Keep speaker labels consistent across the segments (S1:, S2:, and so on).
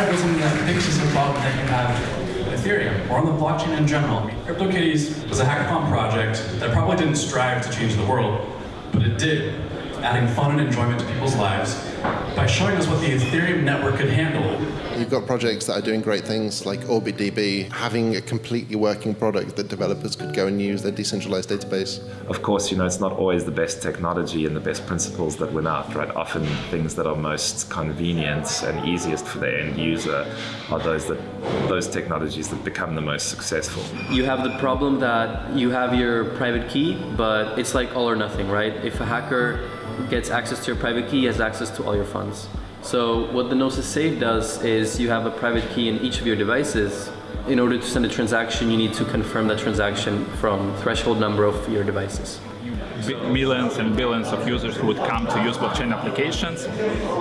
S1: to build something that fixes a problem that you have Ethereum or on the blockchain in general. CryptoKitties was a hackathon project that probably didn't strive to change the world, but it did, adding fun and enjoyment to people's lives by showing us what the Ethereum network could handle.
S2: You've got projects that are doing great things like OrbitDB, having a completely working product that developers could go and use their decentralized database.
S3: Of course, you know, it's not always the best technology and the best principles that win out, right? Often things that are most convenient and easiest for the end user are those that those technologies that become the most successful.
S4: You have the problem that you have your private key, but it's like all or nothing, right? If a hacker gets access to your private key, he has access to all your funds. So what the Gnosis Safe does is you have a private key in each of your devices. In order to send a transaction, you need to confirm that transaction from threshold number of your devices.
S5: Millions and billions of users who would come to use blockchain applications.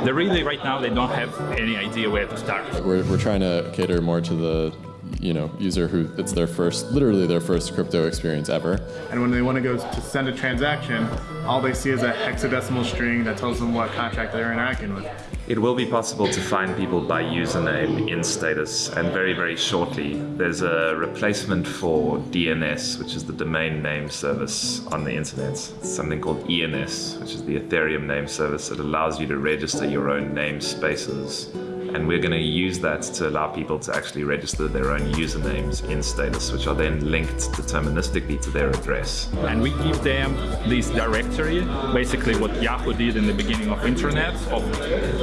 S5: They really, right now, they don't have any idea where to start.
S6: We're, we're trying to cater more to the you know, user who it's their first, literally their first crypto experience ever.
S7: And when they want to go to send a transaction, all they see is a hexadecimal string that tells them what contract they're interacting with.
S3: It will be possible to find people by username in status and very, very shortly there's a replacement for DNS, which is the domain name service on the internet. It's something called ENS, which is the Ethereum name service that allows you to register your own namespaces and we're going to use that to allow people to actually register their own usernames in Status, which are then linked deterministically to their address.
S5: And we give them this directory, basically what Yahoo did in the beginning of internet, of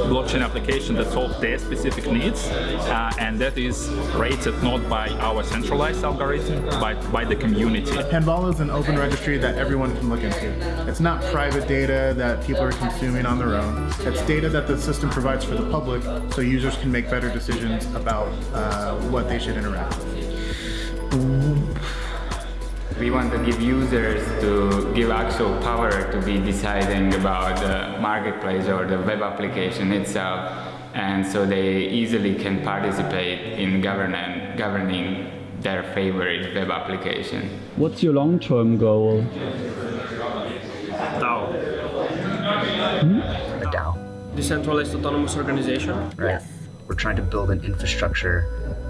S5: blockchain application that solve their specific needs, uh, and that is rated not by our centralized algorithm, but by the community.
S7: Panvala is an open registry that everyone can look into. It's not private data that people are consuming on their own. It's data that the system provides for the public, so users users can make better decisions about uh, what they should interact with.
S8: We want to give users to give actual power to be deciding about the marketplace or the web application itself and so they easily can participate in governing, governing their favorite web application.
S9: What's your long-term goal?
S10: DAO.
S9: Hmm?
S11: DAO.
S12: Decentralized Autonomous Organization?
S11: Right. We're trying to build an infrastructure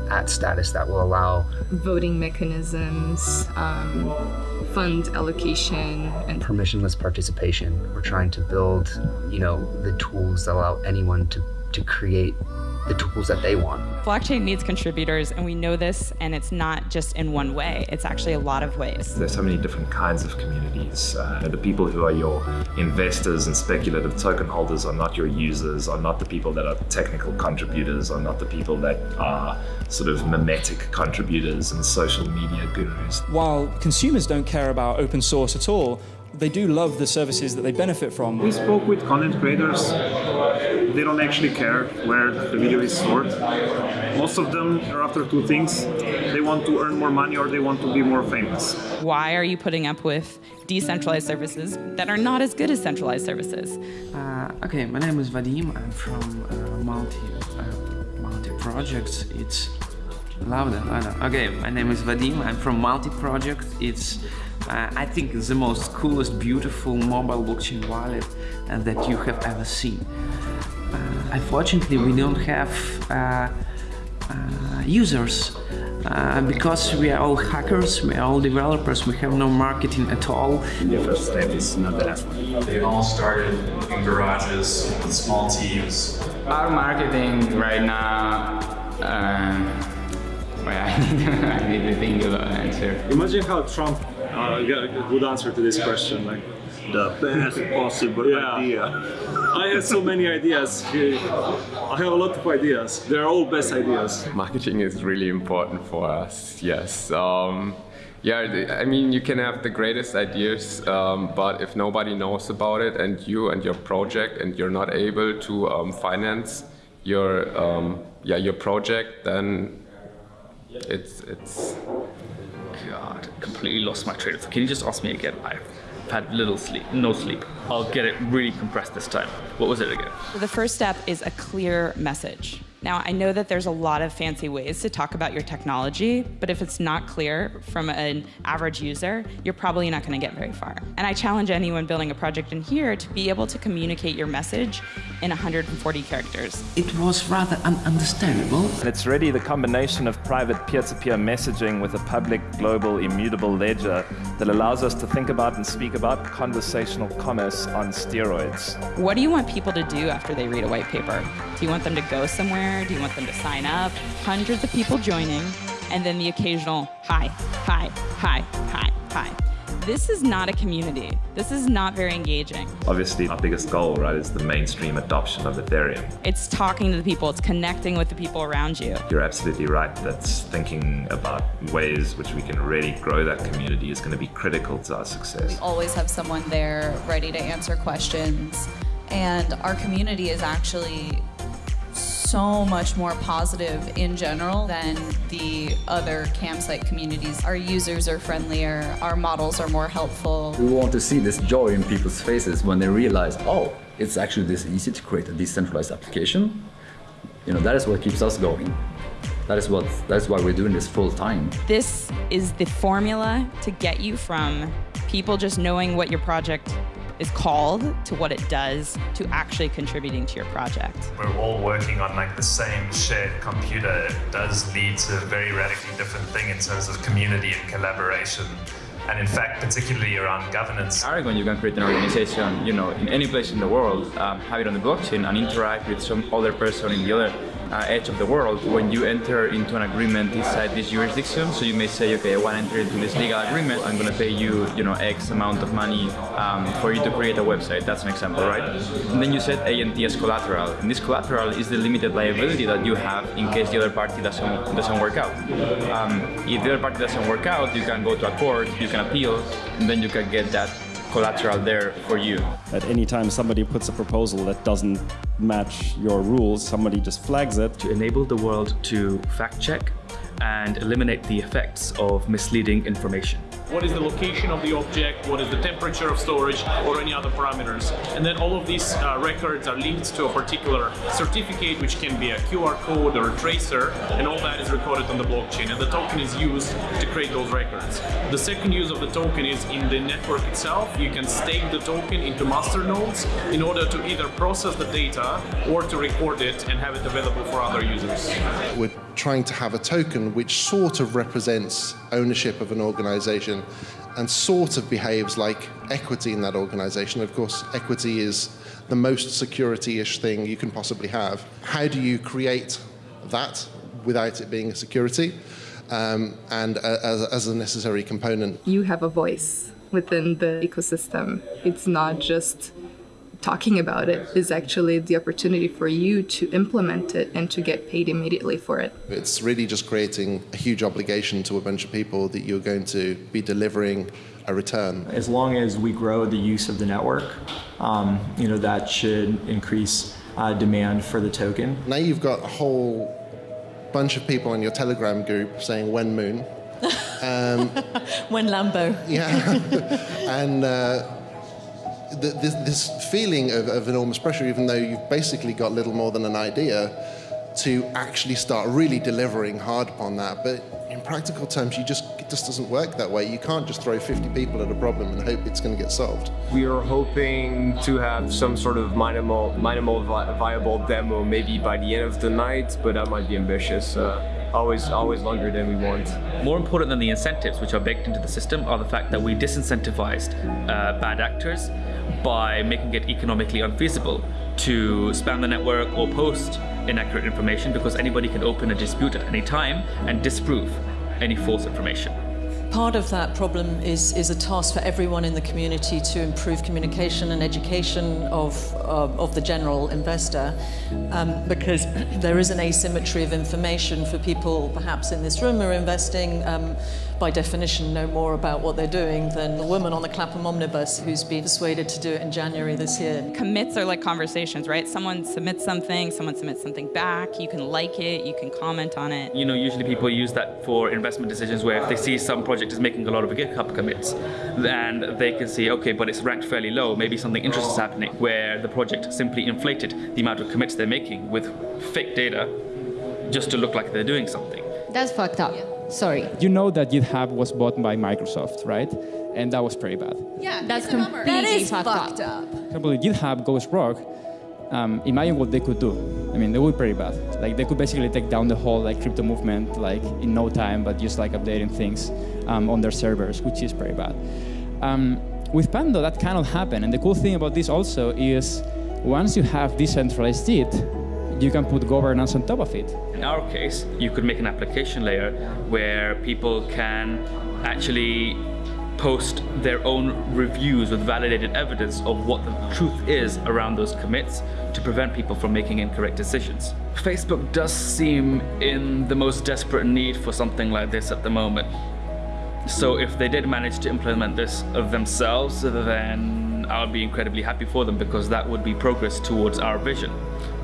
S11: at status that will allow
S13: voting mechanisms, um, fund allocation, and
S11: permissionless participation. We're trying to build, you know, the tools that allow anyone to, to create the tools that they want.
S14: Blockchain needs contributors, and we know this, and it's not just in one way. It's actually a lot of ways.
S3: There's so many different kinds of communities. Uh, the people who are your investors and speculative token holders are not your users, are not the people that are technical contributors, are not the people that are sort of mimetic contributors and social media gurus.
S15: While consumers don't care about open source at all, they do love the services that they benefit from.
S10: We spoke with content creators. They don't actually care where the video is stored. Most of them are after two things. They want to earn more money or they want to be more famous.
S14: Why are you putting up with decentralized services that are not as good as centralized services?
S16: Uh, okay, my name is Vadim. I'm from uh, Multi, uh, Multi Projects. It's louder, louder. Okay, my name is Vadim. I'm from Multi Project. It's uh, I think it's the most coolest, beautiful mobile blockchain wallet uh, that you have ever seen. Uh, unfortunately, we don't have uh, uh, users uh, because we are all hackers, we are all developers, we have no marketing at all.
S1: The first step is not the last one. They all started in garages with small teams.
S8: Our marketing right now well, I need, to, I need to think about an answer.
S10: Imagine how Trump uh, got a good answer to this question. Like
S17: the best possible
S10: yeah.
S17: idea.
S10: I have so many ideas. I have a lot of ideas. They're all best ideas.
S18: Marketing is really important for us. Yes. Um, yeah, I mean, you can have the greatest ideas, um, but if nobody knows about it and you and your project and you're not able to um, finance your um, yeah your project, then it's it's
S5: God, completely lost my train of thought. Can you just ask me again? I've had little sleep, no sleep. I'll get it really compressed this time. What was it again?
S14: The first step is a clear message. Now, I know that there's a lot of fancy ways to talk about your technology, but if it's not clear from an average user, you're probably not going to get very far. And I challenge anyone building a project in here to be able to communicate your message in 140 characters.
S16: It was rather ununderstandable.
S3: And it's really the combination of private peer-to-peer messaging with a public, global, immutable ledger that allows us to think about and speak about conversational commerce on steroids.
S14: What do you want people to do after they read a white paper? Do you want them to go somewhere? Do you want them to sign up? Hundreds of people joining, and then the occasional hi, hi, hi, hi, hi. This is not a community. This is not very engaging.
S3: Obviously, our biggest goal, right, is the mainstream adoption of Ethereum.
S14: It's talking to the people, it's connecting with the people around you.
S3: You're absolutely right. That's thinking about ways which we can really grow that community is going to be critical to our success.
S19: We always have someone there ready to answer questions. And our community is actually so much more positive in general than the other cam site communities. Our users are friendlier, our models are more helpful.
S20: We want to see this joy in people's faces when they realize, oh, it's actually this easy to create a decentralized application. You know, that is what keeps us going. That is what that's why we're doing this full time.
S14: This is the formula to get you from people just knowing what your project is called to what it does to actually contributing to your project.
S21: We're all working on like the same shared computer. It does lead to a very radically different thing in terms of community and collaboration. And in fact, particularly around governance.
S22: Aragon, you can create an organization, you know, in any place in the world, um, have it on the blockchain and interact with some other person in the other uh, edge of the world when you enter into an agreement inside this jurisdiction. So you may say, okay, I want to enter into this legal agreement. I'm going to pay you, you know, X amount of money um, for you to create a website. That's an example, right? And then you set ANT as collateral. And this collateral is the limited liability that you have in case the other party doesn't doesn't work out. Um, if the other party doesn't work out, you can go to a court, you can appeal, and then you can get that collateral there for you.
S23: At any time somebody puts a proposal that doesn't match your rules, somebody just flags it.
S22: To enable the world to fact check and eliminate the effects of misleading information
S24: what is the location of the object, what is the temperature of storage, or any other parameters. And then all of these uh, records are linked to a particular certificate, which can be a QR code or a tracer, and all that is recorded on the blockchain. And the token is used to create those records. The second use of the token is in the network itself. You can stake the token into master nodes in order to either process the data or to record it and have it available for other users.
S2: We're trying to have a token which sort of represents ownership of an organization and sort of behaves like equity in that organization. Of course, equity is the most security-ish thing you can possibly have. How do you create that without it being a security um, and uh, as, as a necessary component?
S25: You have a voice within the ecosystem. It's not just talking about it is actually the opportunity for you to implement it and to get paid immediately for it.
S2: It's really just creating a huge obligation to a bunch of people that you're going to be delivering a return.
S26: As long as we grow the use of the network, um, you know, that should increase uh, demand for the token.
S2: Now you've got a whole bunch of people in your Telegram group saying when moon.
S27: Um, when Lambo.
S2: Yeah. and uh, this, this feeling of, of enormous pressure, even though you've basically got little more than an idea, to actually start really delivering hard upon that. But in practical terms, you just it just doesn't work that way. You can't just throw 50 people at a problem and hope it's going to get solved.
S28: We are hoping to have some sort of minimal, minimal vi viable demo maybe by the end of the night, but that might be ambitious. Uh, always always longer than we want.
S22: More important than the incentives which are baked into the system are the fact that we disincentivized uh, bad actors by making it economically unfeasible to spam the network or post inaccurate information because anybody can open a dispute at any time and disprove any false information.
S27: Part of that problem is, is a task for everyone in the community to improve communication and education of, uh, of the general investor um, because there is an asymmetry of information for people perhaps in this room who are investing um, by definition, know more about what they're doing than the woman on the Clapham Omnibus who's been persuaded to do it in January this year.
S14: Commits are like conversations, right? Someone submits something, someone submits something back, you can like it, you can comment on it.
S29: You know, usually people use that for investment decisions where if they see some project is making a lot of GitHub commits, and they can see, okay, but it's ranked fairly low, maybe something interesting is happening where the project simply inflated the amount of commits they're making with fake data just to look like they're doing something.
S30: That's fucked up. Sorry.
S24: You know that GitHub was bought by Microsoft, right? And that was pretty bad.
S30: Yeah, that's completely that is fucked, fucked up.
S24: For example, GitHub goes rogue, um, imagine what they could do. I mean, they would be pretty bad. Like they could basically take down the whole like crypto movement like in no time, but just like updating things um, on their servers, which is pretty bad. Um, with Pando, that cannot happen. And the cool thing about this also is once you have decentralized it, you can put governance on top of it.
S29: In our case, you could make an application layer where people can actually post their own reviews with validated evidence of what the truth is around those commits to prevent people from making incorrect decisions. Facebook does seem in the most desperate need for something like this at the moment. So if they did manage to implement this of themselves, then I'll be incredibly happy for them because that would be progress towards our vision.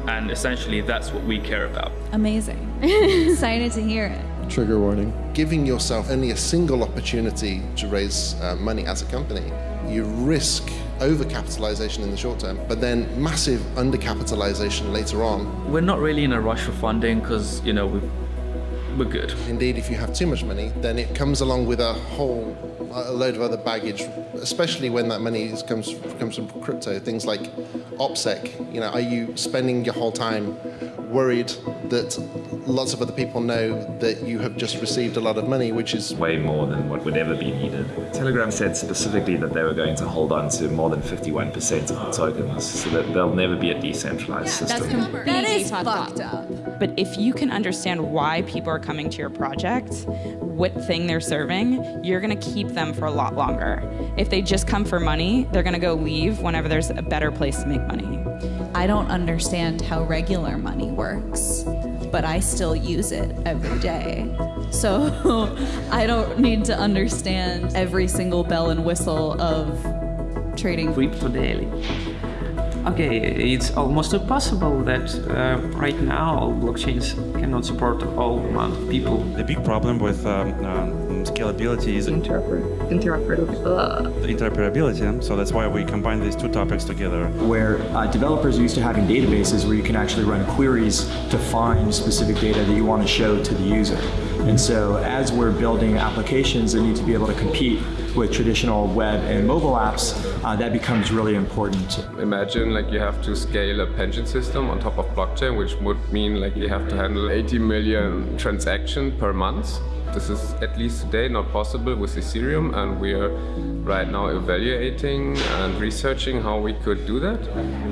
S29: And essentially that's what we care about.
S19: Amazing. Excited to hear it.
S2: Trigger warning. Giving yourself only a single opportunity to raise uh, money as a company, you risk overcapitalization in the short term, but then massive undercapitalization later on.
S29: We're not really in a rush for funding because, you know, we've we're good.
S2: Indeed, if you have too much money, then it comes along with a whole a load of other baggage, especially when that money is, comes comes from crypto. Things like OPSEC. You know, are you spending your whole time worried that lots of other people know that you have just received a lot of money, which is
S3: way more than what would ever be needed. Telegram said specifically that they were going to hold on to more than 51% of the tokens, so that there'll never be a decentralized system.
S30: That's completely that is fucked up.
S14: But if you can understand why people are coming to your project, what thing they're serving, you're gonna keep them for a lot longer. If they just come for money, they're gonna go leave whenever there's a better place to make money.
S19: I don't understand how regular money works, but I still use it every day. So I don't need to understand every single bell and whistle of trading.
S16: Crypto Daily. Okay, it's almost impossible that uh, right now blockchains cannot support all amount of people.
S31: The big problem with um, um, scalability is
S13: Interoper interoperability.
S31: interoperability. So that's why we combine these two topics together.
S26: Where uh, developers are used to having databases where you can actually run queries to find specific data that you want to show to the user. And so as we're building applications that need to be able to compete with traditional web and mobile apps, uh, that becomes really important.
S18: Imagine like you have to scale a pension system on top of blockchain, which would mean like you have to handle 80 million transactions per month. This is at least today not possible with Ethereum and we are right now evaluating and researching how we could do that.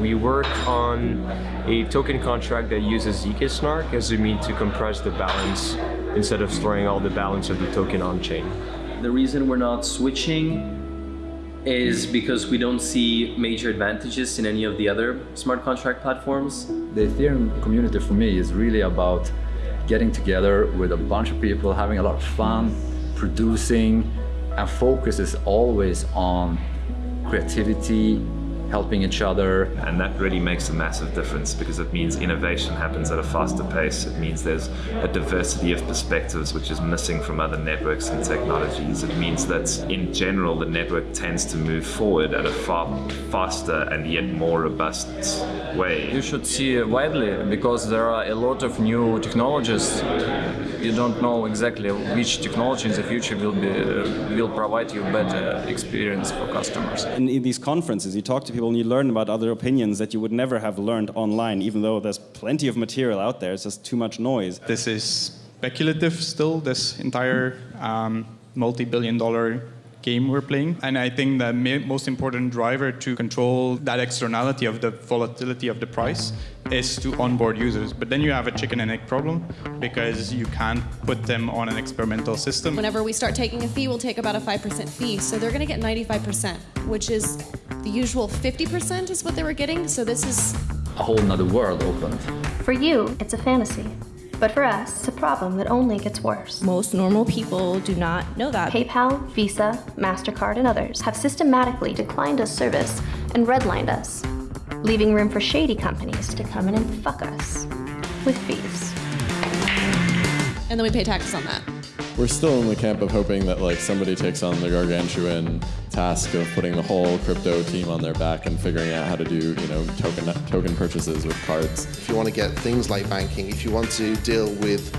S28: We work on a token contract that uses zk snark as a means to compress the balance instead of storing all the balance of the token on chain.
S32: The reason we're not switching is because we don't see major advantages in any of the other smart contract platforms.
S20: The Ethereum community for me is really about getting together with a bunch of people, having a lot of fun, producing, and focus is always on creativity, helping each other.
S3: And that really makes a massive difference because it means innovation happens at a faster pace. It means there's a diversity of perspectives which is missing from other networks and technologies. It means that in general the network tends to move forward at a far faster and yet more robust way.
S33: You should see widely because there are a lot of new technologies. You don't know exactly which technology in the future will be will provide you better experience for customers.
S34: In, in these conferences, you talk to people and you learn about other opinions that you would never have learned online, even though there's plenty of material out there. It's just too much noise.
S35: This is speculative still, this entire um, multi-billion dollar game we're playing. And I think the most important driver to control that externality of the volatility of the price is to onboard users. But then you have a chicken and egg problem because you can't put them on an experimental system.
S36: Whenever we start taking a fee, we'll take about a 5% fee. So they're going to get 95%, which is the usual 50% is what they were getting. So this is
S20: a whole nother world opened.
S37: For you, it's a fantasy.
S38: But for us, it's a problem that only gets worse.
S36: Most normal people do not know that.
S38: PayPal, Visa, MasterCard, and others have systematically declined us service and redlined us, leaving room for shady companies to come in and fuck us with fees.
S36: And then we pay taxes on that.
S39: We're still in the camp of hoping that like somebody takes on the gargantuan task of putting the whole crypto team on their back and figuring out how to do you know token token purchases with cards.
S2: If you want to get things like banking, if you want to deal with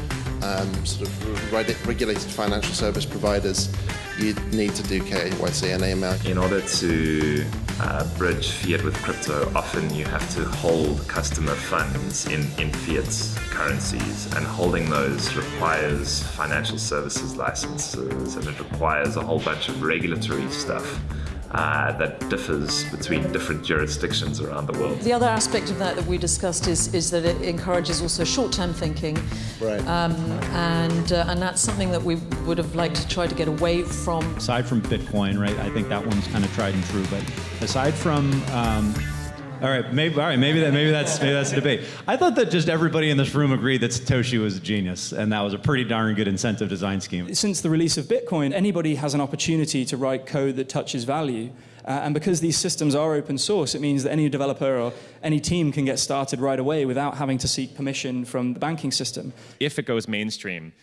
S2: um, sort of regulated financial service providers, you need to do KYC and AML.
S3: In order to uh, bridge fiat with crypto, often you have to hold customer funds in, in fiat currencies, and holding those requires financial services licenses and it requires a whole bunch of regulatory stuff uh, that differs between different jurisdictions around the world.
S40: The other aspect of that that we discussed is, is that it encourages also short-term thinking.
S2: Right.
S40: Um, and, uh, and that's something that we would have liked to try to get away from.
S41: Aside from Bitcoin, right, I think that one's kind of tried and true, but aside from um, all right, maybe all right, maybe that maybe that's maybe that's a debate. I thought that just everybody in this room agreed that Satoshi was a genius, and that was a pretty darn good incentive design scheme.
S42: Since the release of Bitcoin, anybody has an opportunity to write code that touches value. Uh, and because these systems are open source, it means that any developer or any team can get started right away without having to seek permission from the banking system.
S43: If it goes mainstream,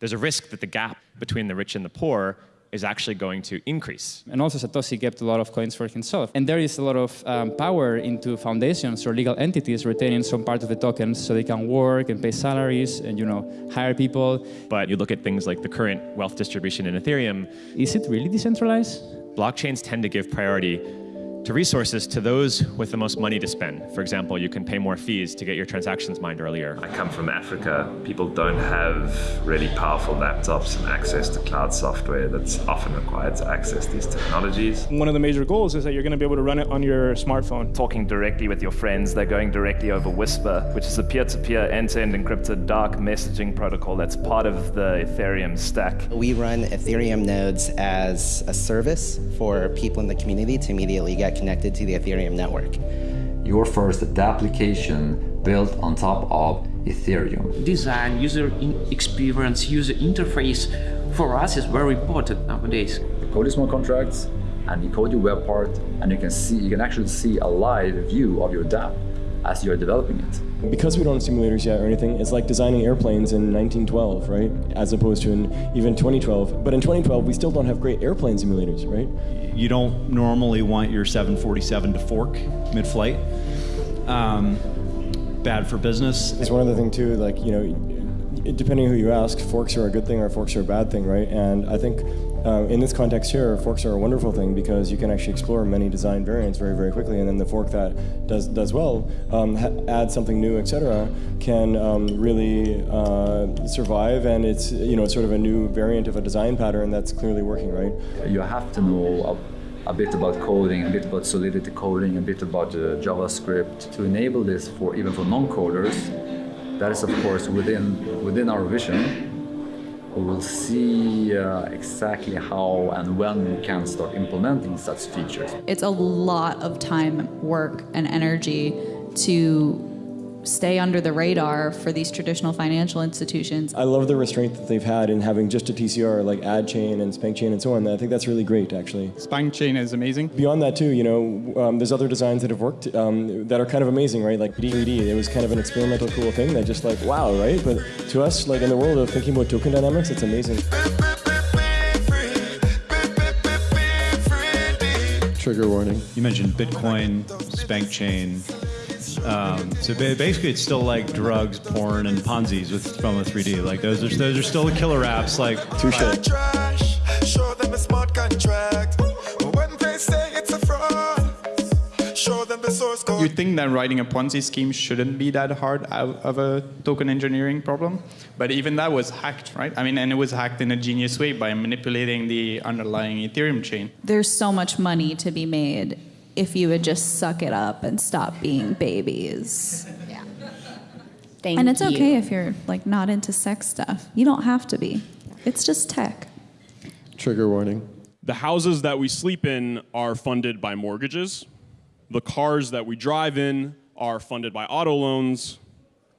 S43: there's a risk that the gap between the rich and the poor is actually going to increase.
S24: And also Satoshi kept a lot of coins for himself. And there is a lot of um, power into foundations or legal entities retaining some part of the tokens so they can work and pay salaries and you know hire people.
S43: But you look at things like the current wealth distribution in Ethereum.
S24: Is it really decentralized?
S43: Blockchains tend to give priority to resources to those with the most money to spend. For example, you can pay more fees to get your transactions mined earlier.
S3: I come from Africa. People don't have really powerful laptops and access to cloud software that's often required to access these technologies.
S44: One of the major goals is that you're going to be able to run it on your smartphone.
S3: Talking directly with your friends, they're going directly over Whisper, which is a peer-to-peer end-to-end encrypted dark messaging protocol that's part of the Ethereum stack.
S45: We run Ethereum nodes as a service for people in the community to immediately get connected to the Ethereum network.
S20: Your first application built on top of Ethereum.
S16: Design, user experience, user interface for us is very important nowadays.
S20: You code your smart contracts and you code your web part and you can see you can actually see a live view of your dApp as you're developing it.
S37: Because we don't have simulators yet or anything, it's like designing airplanes in 1912, right? As opposed to in even 2012. But in 2012, we still don't have great airplane simulators, right?
S41: You don't normally want your 747 to fork mid-flight. Um, bad for business.
S37: It's one other thing too, like, you know, depending who you ask, forks are a good thing or forks are a bad thing, right? And I think uh, in this context here, forks are a wonderful thing because you can actually explore many design variants very, very quickly, and then the fork that does does well, um, add something new, etc., can um, really uh, survive, and it's you know sort of a new variant of a design pattern that's clearly working, right?
S20: You have to know a, a bit about coding, a bit about Solidity coding, a bit about uh, JavaScript to enable this for even for non-coders. That is, of course, within within our vision we will see uh, exactly how and when we can start implementing such features.
S19: It's a lot of time, work, and energy to stay under the radar for these traditional financial institutions.
S37: I love the restraint that they've had in having just a TCR like AdChain and SpankChain and so on. I think that's really great, actually.
S35: SpankChain is amazing.
S37: Beyond that, too, you know, um, there's other designs that have worked um, that are kind of amazing, right? Like 3D, it was kind of an experimental, cool thing that just like, wow, right? But to us, like in the world of thinking about token dynamics, it's amazing.
S39: Trigger warning.
S41: You mentioned Bitcoin, SpankChain, um, so basically, it's still like drugs, porn, and Ponzi's with Fomo3D. Like those are those are still the killer apps. Like
S37: touche.
S46: Show them a smart contract. When they say it's a fraud, show them the source code.
S35: You think that writing a Ponzi scheme shouldn't be that hard of a token engineering problem, but even that was hacked, right? I mean, and it was hacked in a genius way by manipulating the underlying Ethereum chain.
S19: There's so much money to be made if you would just suck it up and stop being babies.
S36: Yeah. Thank
S19: and it's
S36: you.
S19: okay if you're like not into sex stuff. You don't have to be. It's just tech.
S39: Trigger warning.
S47: The houses that we sleep in are funded by mortgages. The cars that we drive in are funded by auto loans.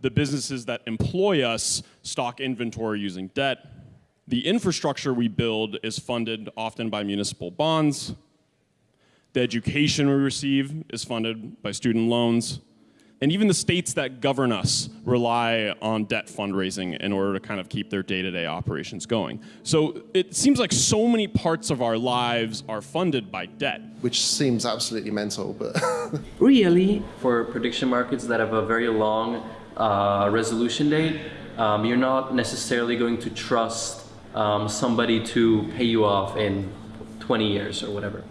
S47: The businesses that employ us stock inventory using debt. The infrastructure we build is funded often by municipal bonds. The education we receive is funded by student loans. And even the states that govern us rely on debt fundraising in order to kind of keep their day to day operations going. So it seems like so many parts of our lives are funded by debt.
S2: Which seems absolutely mental, but.
S16: really?
S4: For prediction markets that have a very long uh, resolution date, um, you're not necessarily going to trust um, somebody to pay you off in 20 years or whatever.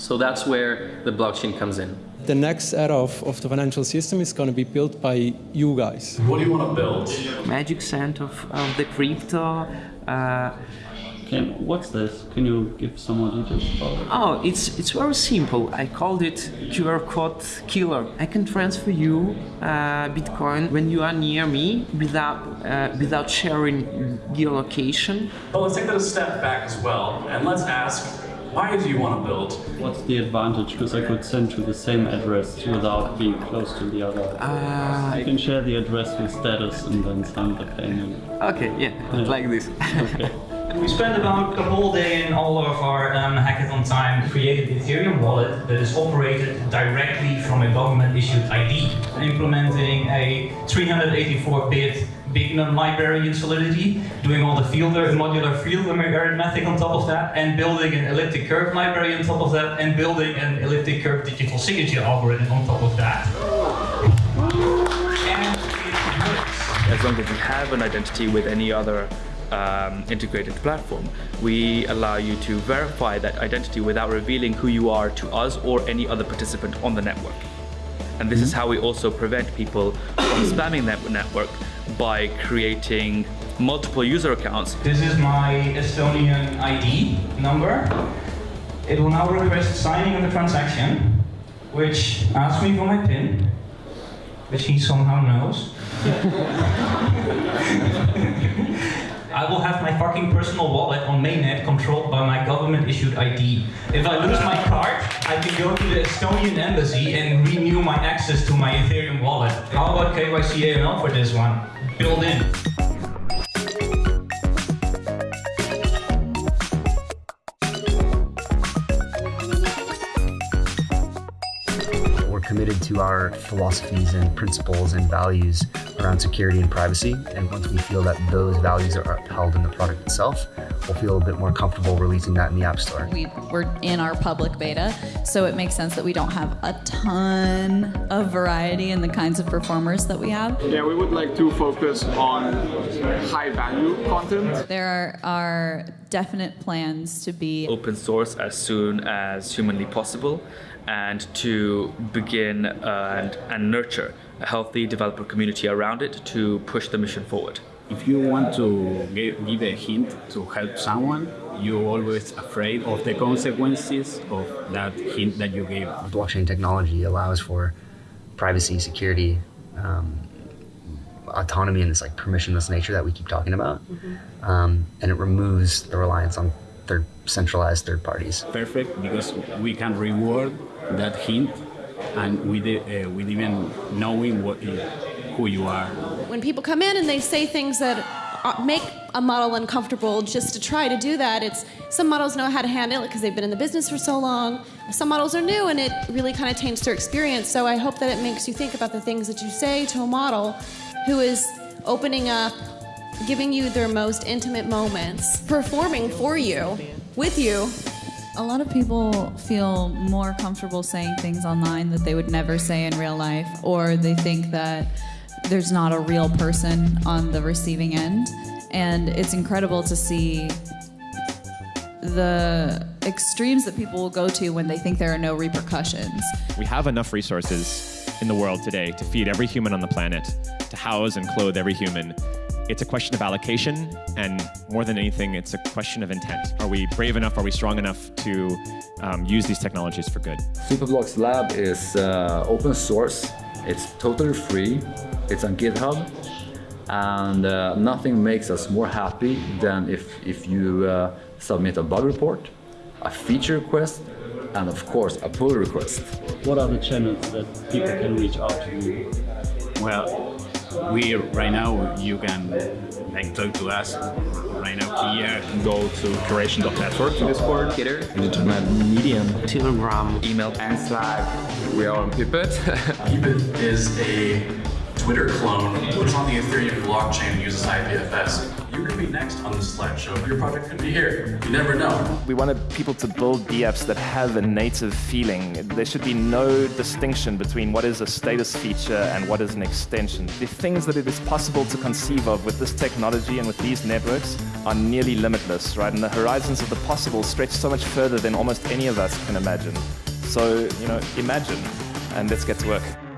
S4: So that's where the blockchain comes in.
S48: The next era of, of the financial system is going to be built by you guys.
S4: What do you want to build?
S16: Magic Sand of, of the crypto. Uh,
S23: Can, what's this? Can you give some more details about it?
S16: Oh, it's it's very simple. I called it QR code killer. I can transfer you uh, Bitcoin when you are near me without uh, without sharing your location.
S49: But let's take that a step back as well, and let's ask, why do you want to build?
S23: What's the advantage? Because I could send to the same address without being close to the other.
S16: Uh,
S23: I can share the address with status and then send the payment.
S16: Okay, yeah, like this.
S23: okay.
S50: We spent about a whole day in all of our um, hackathon time creating the Ethereum wallet that is operated directly from a government-issued ID, implementing a 384-bit bignum library in Solidity, doing all the fielder, modular field arithmetic on top of that, and building an elliptic curve library on top of that, and building an elliptic curve digital signature algorithm on top of that.
S29: As long as you have an identity with any other um, integrated platform, we allow you to verify that identity without revealing who you are to us or any other participant on the network. And this is how we also prevent people from spamming that network by creating multiple user accounts.
S50: This is my Estonian ID number. It will now request signing of the transaction, which asks me for my PIN, which he somehow knows. I will have my fucking personal wallet on mainnet controlled by my government-issued ID. If I lose my card, I can go to the Estonian embassy and renew my access to my Ethereum wallet. How about KYC AML for this one? Built in.
S51: We're committed to our philosophies and principles and values around security and privacy. And once we feel that those values are upheld in the product itself, we'll feel a bit more comfortable releasing that in the App Store.
S19: We, we're in our public beta, so it makes sense that we don't have a ton of variety in the kinds of performers that we have.
S10: Yeah, we would like to focus on high value content.
S19: There are, are definite plans to be
S29: Open source as soon as humanly possible and to begin and, and nurture a healthy developer community around it to push the mission forward.
S52: If you want to give, give a hint to help someone, you're always afraid of the consequences of that hint that you gave.
S51: Blockchain technology allows for privacy, security, um, autonomy, and this like permissionless nature that we keep talking about, um, and it removes the reliance on third centralized third parties.
S52: Perfect because we can reward that hint and with, uh, with even knowing what, who you are.
S36: When people come in and they say things that uh, make a model uncomfortable just to try to do that, it's some models know how to handle it because they've been in the business for so long. Some models are new and it really kind of taints their experience. So I hope that it makes you think about the things that you say to a model who is opening up, giving you their most intimate moments, performing for you, with you.
S19: A lot of people feel more comfortable saying things online that they would never say in real life, or they think that there's not a real person on the receiving end. And it's incredible to see the extremes that people will go to when they think there are no repercussions.
S43: We have enough resources in the world today to feed every human on the planet, to house and clothe every human. It's a question of allocation, and more than anything, it's a question of intent. Are we brave enough? Are we strong enough to um, use these technologies for good?
S20: Superblocks Lab is uh, open source. It's totally free. It's on GitHub. And uh, nothing makes us more happy than if, if you uh, submit a bug report, a feature request, and of course, a pull request.
S23: What are the channels that people can reach out to you?
S52: Well, we right now you can like talk to us right now here. Go to curation.network to Discord.
S53: Twitter, Internet, Medium,
S16: Telegram,
S53: email, and Slack. We are on Peepeth.
S54: Peepeth is a Twitter clone, which on the Ethereum blockchain uses IPFS. You could be next on this slideshow. Your project could be here. You never know.
S21: We wanted people to build dApps that have a native feeling. There should be no distinction between what is a status feature and what is an extension. The things that it is possible to conceive of with this technology and with these networks are nearly limitless, right? And the horizons of the possible stretch so much further than almost any of us can imagine. So, you know, imagine and let's get to work.